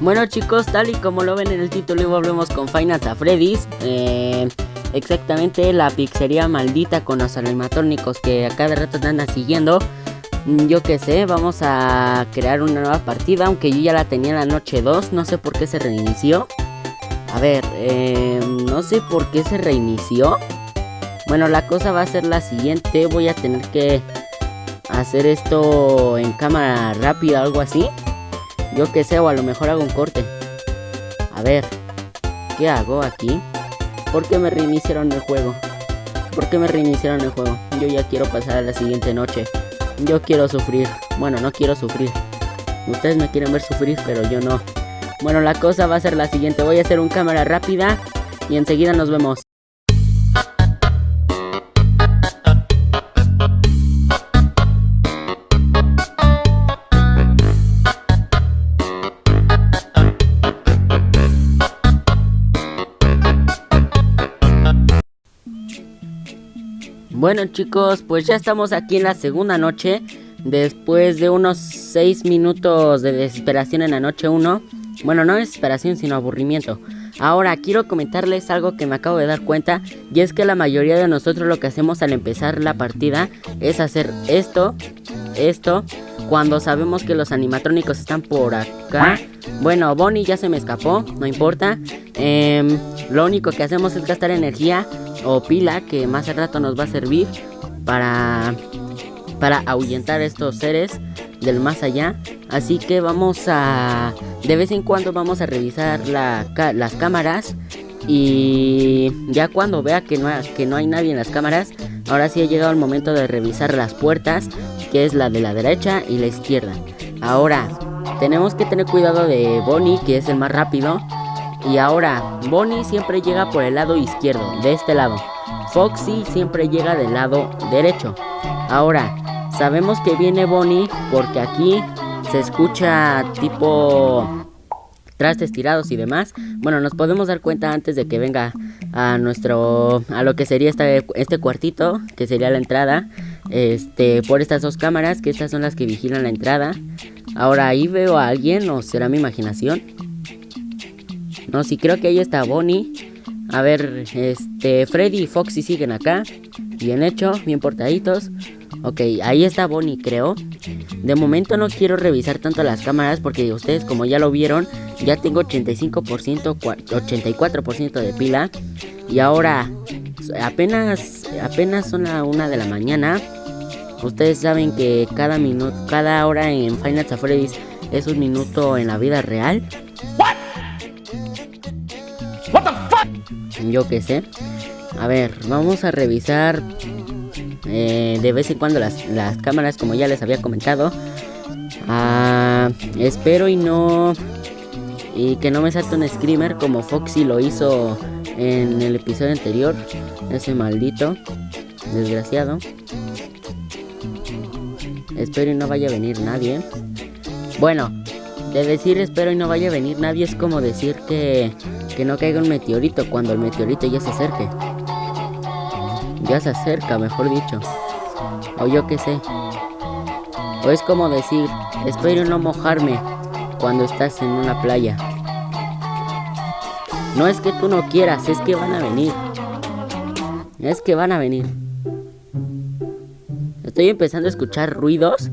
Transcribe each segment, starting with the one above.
Bueno chicos, tal y como lo ven en el título, volvemos con Final a Freddy's. Eh, exactamente la pizzería maldita con los animatrónicos que a cada rato te andan siguiendo. Mm, yo qué sé, vamos a crear una nueva partida, aunque yo ya la tenía en la noche 2, no sé por qué se reinició. A ver, eh, no sé por qué se reinició. Bueno, la cosa va a ser la siguiente, voy a tener que hacer esto en cámara rápida algo así. Yo que sé, o a lo mejor hago un corte. A ver, ¿qué hago aquí? ¿Por qué me reiniciaron el juego? ¿Por qué me reiniciaron el juego? Yo ya quiero pasar a la siguiente noche. Yo quiero sufrir. Bueno, no quiero sufrir. Ustedes me quieren ver sufrir, pero yo no. Bueno, la cosa va a ser la siguiente. Voy a hacer un cámara rápida y enseguida nos vemos. Bueno chicos, pues ya estamos aquí en la segunda noche Después de unos 6 minutos de desesperación en la noche 1 Bueno, no desesperación sino aburrimiento. Ahora quiero comentarles algo que me acabo de dar cuenta Y es que la mayoría de nosotros lo que hacemos al empezar la partida Es hacer esto, esto Cuando sabemos que los animatrónicos están por acá. Bueno, Bonnie ya se me escapó, no importa. Eh, Lo único que hacemos es gastar energía o pila que más al rato nos va a servir para, para ahuyentar estos seres del más allá. Así que vamos a... De vez en cuando vamos a revisar las cámaras. Y ya cuando vea que no, que no hay nadie en las cámaras, ahora sí ha llegado el momento de revisar las puertas, que es la de la derecha y la izquierda. Ahora, tenemos que tener cuidado de Bonnie, que es el más rápido. Y ahora, Bonnie siempre llega por el lado izquierdo, de este lado. Foxy siempre llega del lado derecho. Ahora, sabemos que viene Bonnie porque aquí se escucha tipo trastes tirados y demás. Bueno, nos podemos dar cuenta antes de que venga a nuestro a lo que sería este, este cuartito, que sería la entrada, este por estas dos cámaras, que estas son las que vigilan la entrada. Ahora ahí veo a alguien o será mi imaginación. No, sí, creo que ahí está Bonnie. A ver, este, Freddy y Foxy siguen acá. Bien hecho, bien portaditos. Ok, ahí está Bonnie, creo. De momento no quiero revisar tanto las cámaras porque ustedes como ya lo vieron, ya tengo 85%, 84% de pila. Y ahora, apenas, apenas son la una de la mañana. Ustedes saben que cada minuto, cada hora en Final Freddy's es un minuto en la vida real. Yo qué sé. A ver, vamos a revisar eh, de vez en cuando las, cámaras, como ya les había comentado. Ah, espero y no... Y que no me salte un screamer como Foxy lo hizo en el episodio anterior. Ese maldito. Desgraciado. Espero y no vaya a venir nadie. Bueno, de decir espero y no vaya a venir nadie es como decir que que no caiga un meteorito cuando el meteorito ya se acerque. Ya se acerca, mejor dicho. O yo qué sé. O es como decir, espero no mojarme cuando estás en una playa. No es que tú no quieras, es que van a venir. Es que van a venir. Estoy empezando a escuchar ruidos.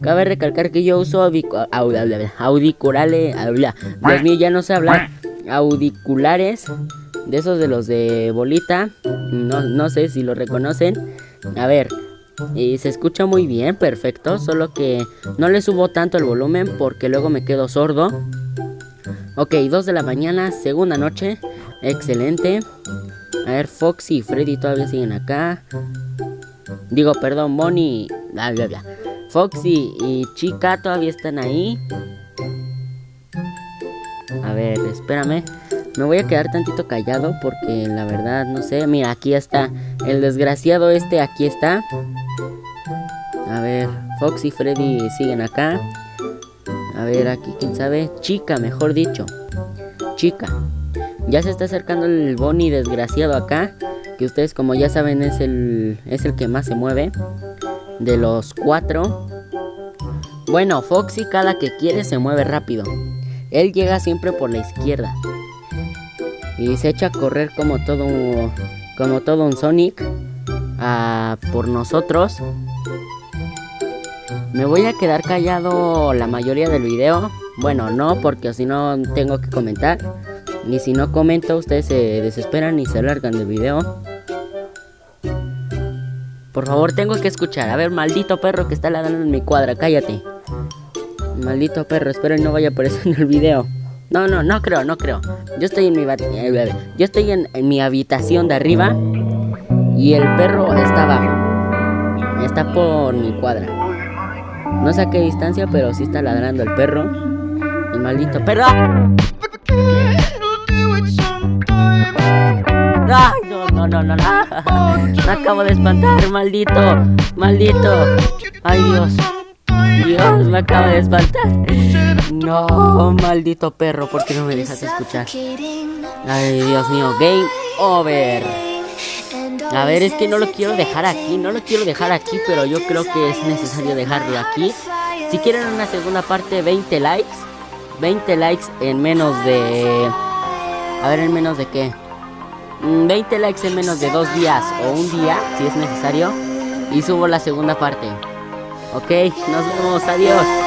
Cabe recalcar que yo uso audiculares. Dios mío, ya no sé hablar auriculares de esos de los de bolita. No, no sé si lo reconocen. A ver, y se escucha muy bien, perfecto. Solo que no le subo tanto el volumen porque luego me quedo sordo. Ok, 2 de la mañana, segunda noche. Excelente. A ver, Foxy y Freddy todavía siguen acá. Digo, perdón, Bonnie. Bla, bla, bla. Foxy y Chica todavía están ahí. A ver, espérame. Me voy a quedar tantito callado porque la verdad no sé. Mira, aquí está. El desgraciado este aquí está. A ver, Fox y Freddy siguen acá. A ver, aquí quién sabe. Chica, mejor dicho. Chica. Ya se está acercando el Bonnie desgraciado acá. Que ustedes como ya saben es el, es el que más se mueve. De los cuatro. Bueno, Foxy cada que quiere se mueve rápido. Él llega siempre por la izquierda. Y se echa a correr como todo un, como todo un Sonic a por nosotros. Me voy a quedar callado la mayoría del video. Bueno, no, porque si no tengo que comentar. Y si no comento, ustedes se desesperan y se largan del video. Por favor, tengo que escuchar. A ver, maldito perro que está ladrando en mi cuadra, cállate. Maldito perro, espero que no vaya a aparecer en el video. No, no, no creo, no creo. Yo estoy en mi eh, yo estoy en, mi habitación de arriba y el perro está abajo. Está por mi cuadra. No sé a qué distancia, pero sí está ladrando el perro. El maldito perro. ¡Ay, no, no, no, no, no! Me acabo de espantar, maldito, maldito. ¡Ay, Dios! Dios, me acaba de espantar. No, maldito perro, ¿por qué no me dejas escuchar? Ay, Dios mío, game over. A ver, es que no lo quiero dejar aquí, no lo quiero dejar aquí, pero yo creo que es necesario dejarlo aquí. Si quieren una segunda parte, 20 likes. 20 likes en menos de... A ver, en menos de qué. 20 mm, likes en menos de dos días o un día, si es necesario. Y subo la segunda parte. Ok, nos vemos, adiós.